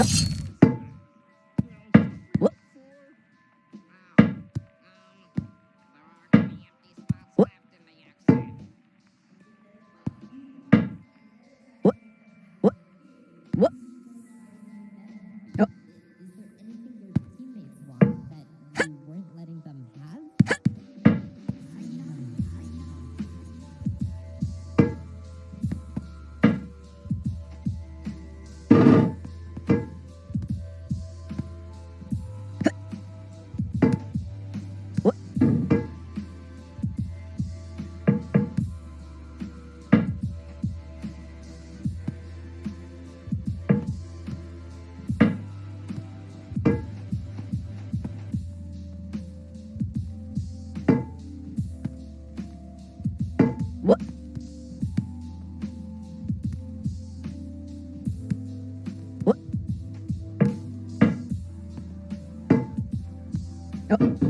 Yep. Oh.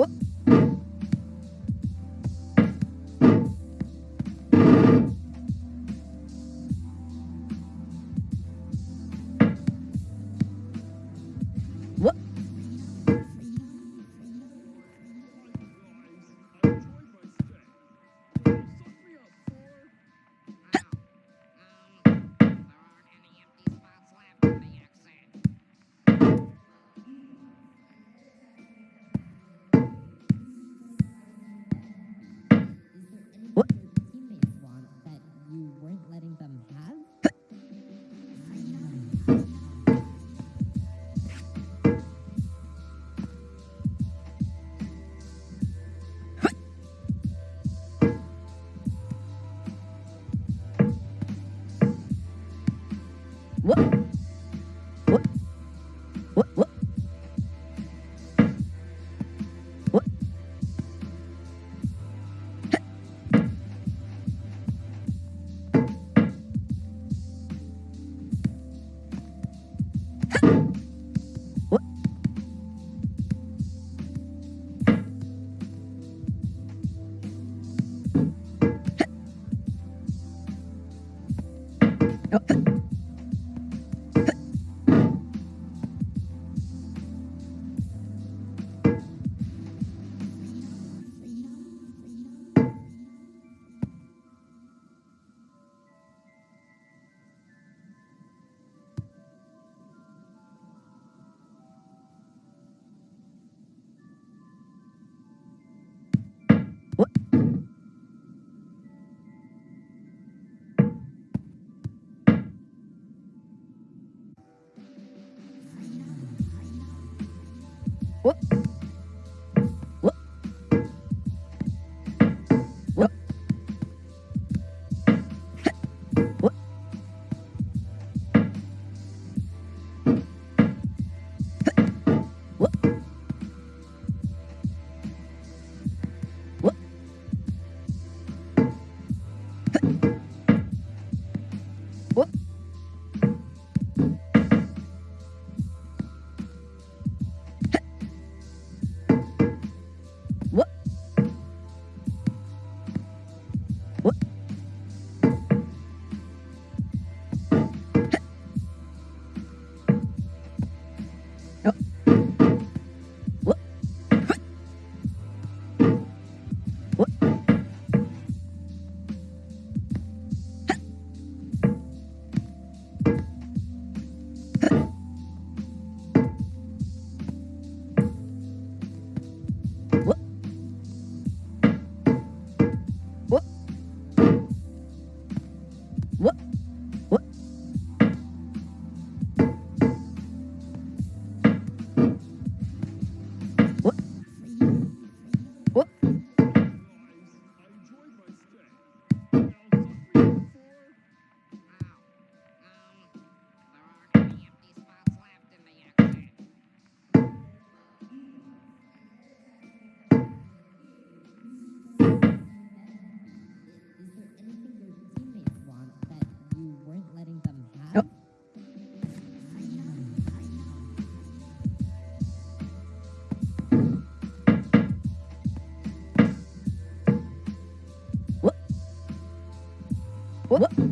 Arroba Oh. Whoop.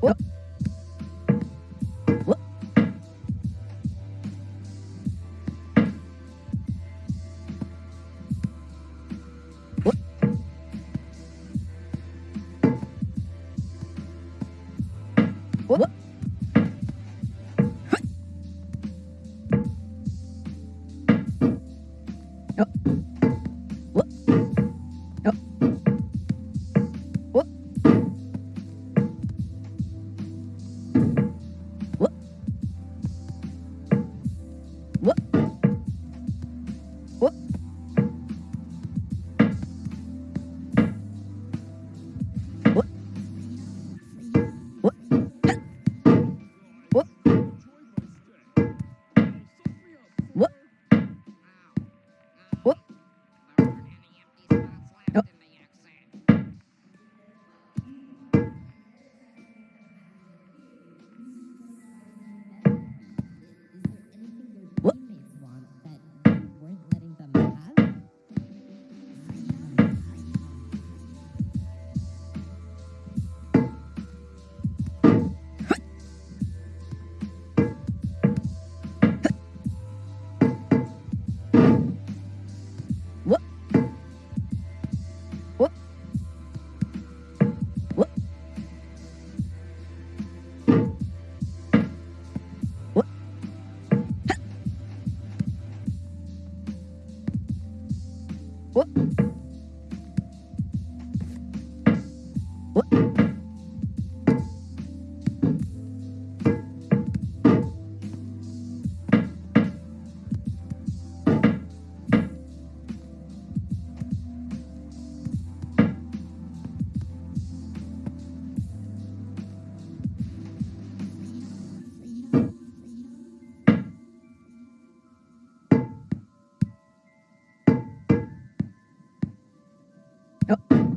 Whoop. Yep.